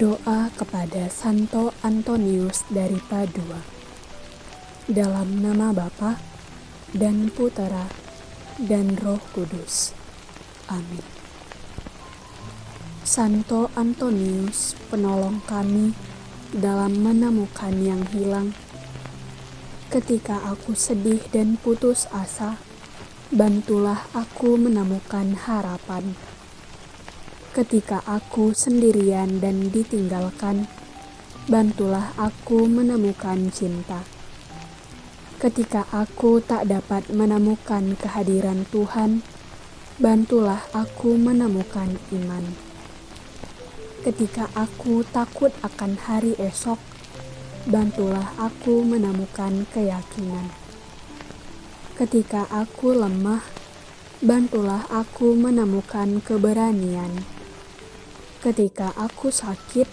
Doa kepada Santo Antonius dari Padua. Dalam nama Bapa dan Putera dan Roh Kudus. Amin. Santo Antonius, penolong kami dalam menemukan yang hilang. Ketika aku sedih dan putus asa, bantulah aku menemukan harapan Ketika aku sendirian dan ditinggalkan, bantulah aku menemukan cinta. Ketika aku tak dapat menemukan kehadiran Tuhan, bantulah aku menemukan iman. Ketika aku takut akan hari esok, bantulah aku menemukan keyakinan. Ketika aku lemah, bantulah aku menemukan keberanian. Ketika aku sakit,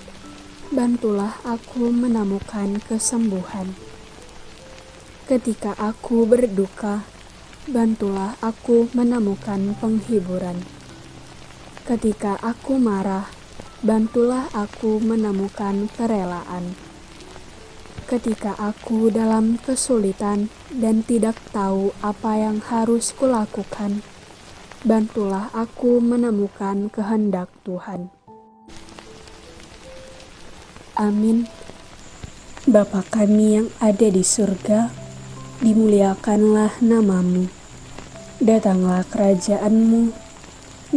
bantulah aku menemukan kesembuhan. Ketika aku berduka, bantulah aku menemukan penghiburan. Ketika aku marah, bantulah aku menemukan kerelaan. Ketika aku dalam kesulitan dan tidak tahu apa yang harus kulakukan, bantulah aku menemukan kehendak Tuhan. Amin. Bapa kami yang ada di surga, dimuliakanlah namamu. Datanglah kerajaanmu,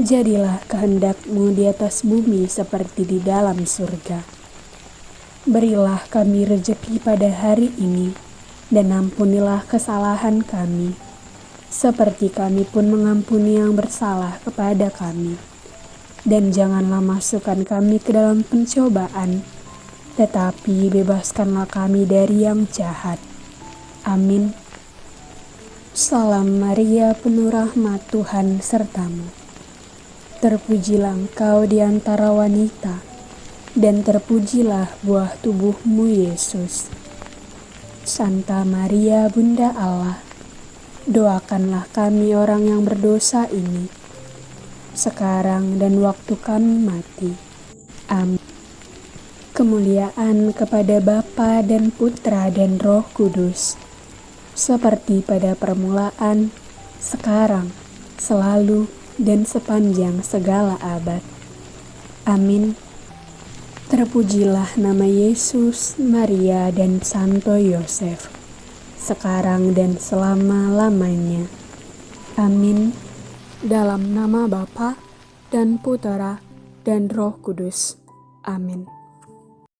jadilah kehendakmu di atas bumi seperti di dalam surga. Berilah kami rejeki pada hari ini, dan ampunilah kesalahan kami, seperti kami pun mengampuni yang bersalah kepada kami. Dan janganlah masukkan kami ke dalam pencobaan, tetapi bebaskanlah kami dari yang jahat. Amin. Salam Maria, penuh rahmat Tuhan sertamu. Terpujilah engkau di antara wanita, dan terpujilah buah tubuhmu Yesus. Santa Maria, Bunda Allah, doakanlah kami orang yang berdosa ini, sekarang dan waktu kami mati. Amin kemuliaan kepada Bapa dan Putra dan Roh Kudus, seperti pada permulaan, sekarang, selalu, dan sepanjang segala abad. Amin. Terpujilah nama Yesus, Maria, dan Santo Yosef, sekarang dan selama-lamanya. Amin. Dalam nama Bapa dan Putera dan Roh Kudus. Amin.